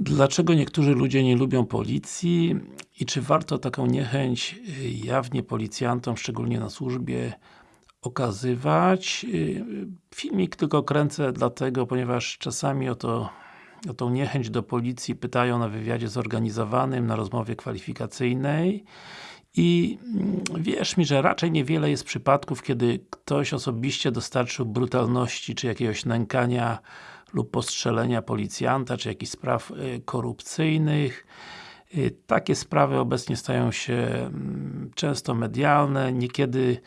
Dlaczego niektórzy ludzie nie lubią policji i czy warto taką niechęć jawnie policjantom, szczególnie na służbie okazywać? Filmik tylko kręcę dlatego, ponieważ czasami o to o tą niechęć do policji pytają na wywiadzie zorganizowanym, na rozmowie kwalifikacyjnej i wierz mi, że raczej niewiele jest przypadków, kiedy ktoś osobiście dostarczył brutalności, czy jakiegoś nękania lub postrzelenia policjanta, czy jakichś spraw y, korupcyjnych. Y, takie sprawy obecnie stają się mm, często medialne, niekiedy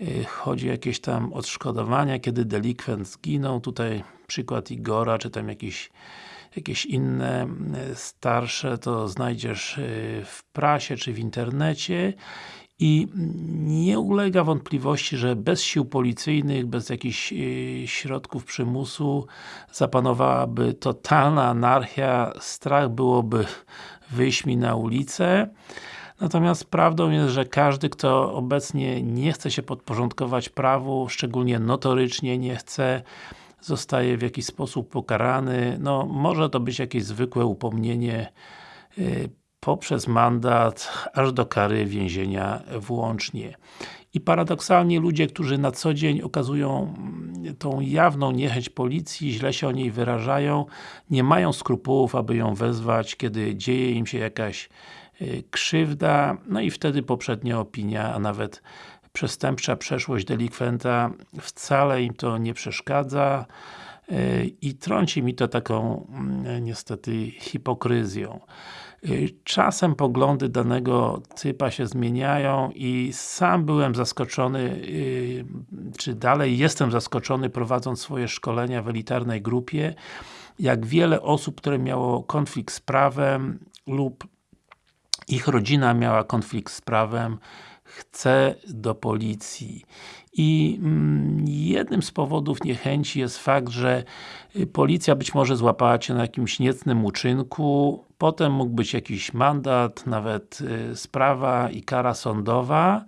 y, chodzi o jakieś tam odszkodowania, kiedy delikwent zginął, tutaj przykład Igora, czy tam jakiś jakieś inne starsze, to znajdziesz w prasie, czy w internecie i nie ulega wątpliwości, że bez sił policyjnych, bez jakichś y, środków przymusu zapanowałaby totalna anarchia, strach byłoby wyjść mi na ulicę. Natomiast prawdą jest, że każdy, kto obecnie nie chce się podporządkować prawu, szczególnie notorycznie nie chce, zostaje w jakiś sposób pokarany. No, może to być jakieś zwykłe upomnienie y, poprzez mandat, aż do kary więzienia włącznie. I paradoksalnie ludzie, którzy na co dzień okazują mm, tą jawną niechęć policji, źle się o niej wyrażają, nie mają skrupułów, aby ją wezwać, kiedy dzieje im się jakaś y, krzywda, no i wtedy poprzednia opinia, a nawet przestępcza przeszłość delikwenta wcale im to nie przeszkadza y, i trąci mi to taką mm, niestety hipokryzją. Y, czasem poglądy danego typa się zmieniają i sam byłem zaskoczony, y, czy dalej jestem zaskoczony prowadząc swoje szkolenia w elitarnej grupie, jak wiele osób, które miało konflikt z prawem lub ich rodzina miała konflikt z prawem, chce do policji. I mm, jednym z powodów niechęci jest fakt, że y, policja być może złapała Cię na jakimś niecnym uczynku, potem mógł być jakiś mandat, nawet y, sprawa i kara sądowa,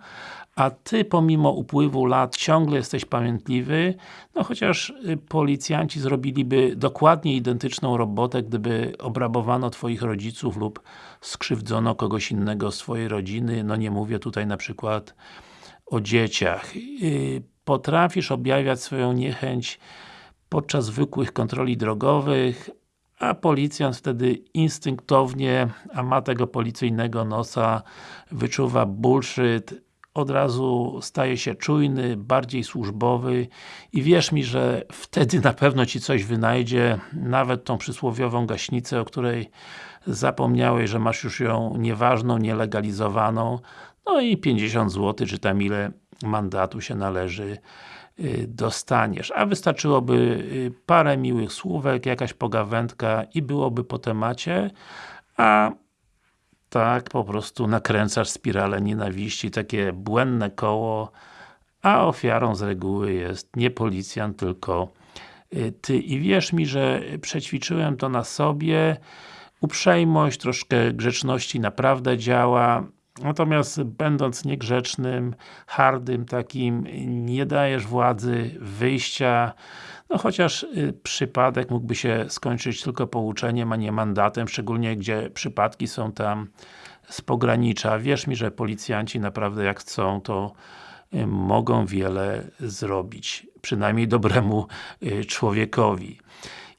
a Ty pomimo upływu lat ciągle jesteś pamiętliwy, no chociaż y, policjanci zrobiliby dokładnie identyczną robotę, gdyby obrabowano Twoich rodziców lub skrzywdzono kogoś innego z Twojej rodziny, no nie mówię tutaj na przykład o dzieciach. Y, potrafisz objawiać swoją niechęć podczas zwykłych kontroli drogowych, a policjant wtedy instynktownie, a ma tego policyjnego nosa, wyczuwa bullshit, od razu staje się czujny, bardziej służbowy i wierz mi, że wtedy na pewno Ci coś wynajdzie, nawet tą przysłowiową gaśnicę, o której zapomniałeś, że masz już ją nieważną, nielegalizowaną, no i 50 zł, czy tam ile mandatu się należy y, dostaniesz. A wystarczyłoby y, parę miłych słówek, jakaś pogawędka i byłoby po temacie, a tak po prostu nakręcasz spiralę nienawiści, takie błędne koło, a ofiarą z reguły jest nie policjant, tylko y, Ty. I wierz mi, że przećwiczyłem to na sobie, uprzejmość, troszkę grzeczności naprawdę działa, natomiast będąc niegrzecznym, hardym takim, nie dajesz władzy wyjścia, no chociaż y, przypadek mógłby się skończyć tylko pouczeniem, a nie mandatem, szczególnie gdzie przypadki są tam z pogranicza. Wierz mi, że policjanci naprawdę jak chcą, to y, mogą wiele zrobić. Przynajmniej dobremu y, człowiekowi.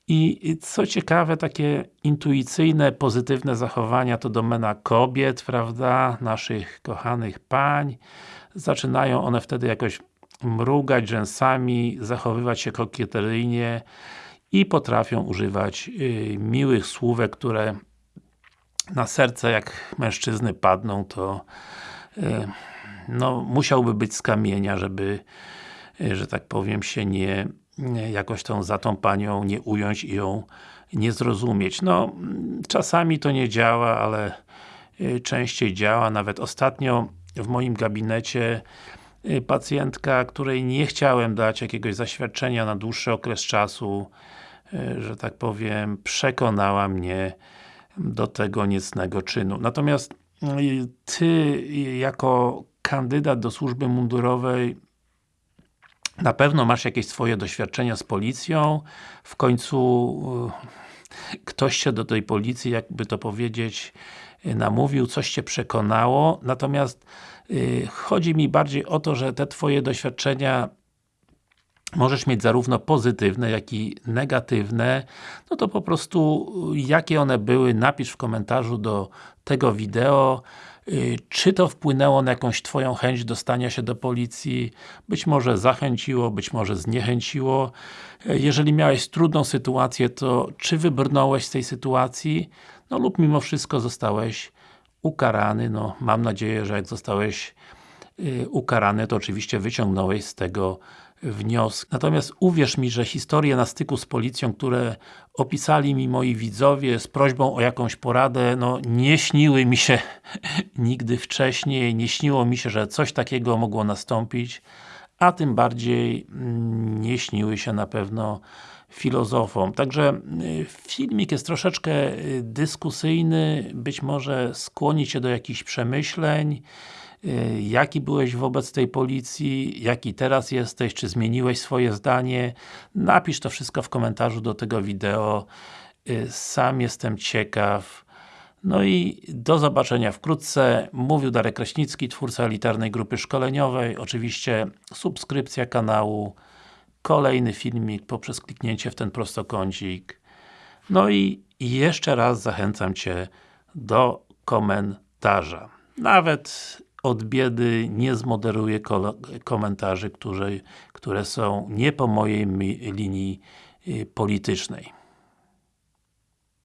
I co ciekawe, takie intuicyjne, pozytywne zachowania to domena kobiet, prawda, naszych kochanych pań. Zaczynają one wtedy jakoś mrugać rzęsami, zachowywać się kokieteryjnie i potrafią używać y, miłych słówek, które na serce jak mężczyzny padną, to y, no, musiałby być z kamienia, żeby y, że tak powiem się nie jakoś tą za tą panią nie ująć i ją nie zrozumieć. No, czasami to nie działa, ale y, częściej działa. Nawet ostatnio w moim gabinecie y, pacjentka, której nie chciałem dać jakiegoś zaświadczenia na dłuższy okres czasu, y, że tak powiem, przekonała mnie do tego niecnego czynu. Natomiast Ty, jako kandydat do służby mundurowej na pewno masz jakieś swoje doświadczenia z policją, w końcu ktoś się do tej policji, jakby to powiedzieć, namówił, coś Cię przekonało, natomiast yy, chodzi mi bardziej o to, że te Twoje doświadczenia możesz mieć zarówno pozytywne, jak i negatywne, no to po prostu jakie one były, napisz w komentarzu do tego wideo, y, czy to wpłynęło na jakąś Twoją chęć dostania się do policji, być może zachęciło, być może zniechęciło. Jeżeli miałeś trudną sytuację, to czy wybrnąłeś z tej sytuacji, no lub mimo wszystko zostałeś ukarany, no mam nadzieję, że jak zostałeś y, ukarany, to oczywiście wyciągnąłeś z tego wniosek. Natomiast uwierz mi, że historie na styku z policją, które opisali mi moi widzowie z prośbą o jakąś poradę, no nie śniły mi się nigdy wcześniej, nie śniło mi się, że coś takiego mogło nastąpić, a tym bardziej mm, nie śniły się na pewno filozofom. Także y, filmik jest troszeczkę y, dyskusyjny, być może skłoni Cię do jakichś przemyśleń, jaki byłeś wobec tej policji, jaki teraz jesteś, czy zmieniłeś swoje zdanie. Napisz to wszystko w komentarzu do tego wideo. Y, sam jestem ciekaw. No i do zobaczenia wkrótce. Mówił Darek Kraśnicki, twórca elitarnej grupy szkoleniowej. Oczywiście subskrypcja kanału, kolejny filmik poprzez kliknięcie w ten prostokącik. No i jeszcze raz zachęcam Cię do komentarza. Nawet od biedy nie zmoderuję komentarzy, które, które są nie po mojej linii y, politycznej.